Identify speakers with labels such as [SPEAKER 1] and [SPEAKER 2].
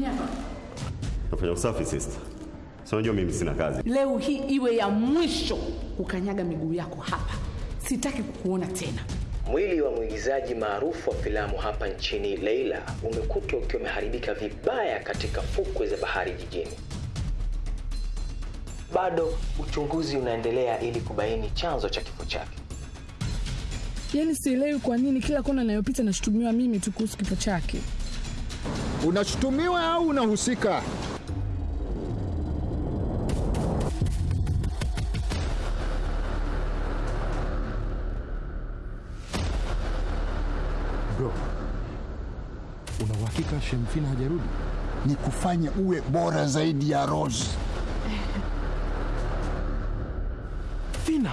[SPEAKER 1] nini hapa?
[SPEAKER 2] Nafanya usafi sister. Si unajua mimi sina kazi.
[SPEAKER 1] Leo hii iwe ya mwisho kukanyaga miguu yako hapa. Sitaki kukuona tena.
[SPEAKER 3] Mwili wa mwigizaji maarufu wa filamu hapa nchini Leila umekutwa ukiwa umeharibika vibaya katika fukwe za bahari jijini. Bado uchunguzi unaendelea ili kubaini chanzo cha kifo chake.
[SPEAKER 4] Yaani sielewi kwa nini kila kona anayopita nashutumiwa mimi tu kuhusu kifo chake.
[SPEAKER 5] Unashutumiwa au unahusika?
[SPEAKER 6] Bro, una uhakika Shemfina hajarudi?
[SPEAKER 5] Ni kufanya uwe bora zaidi ya Rose.
[SPEAKER 6] Fina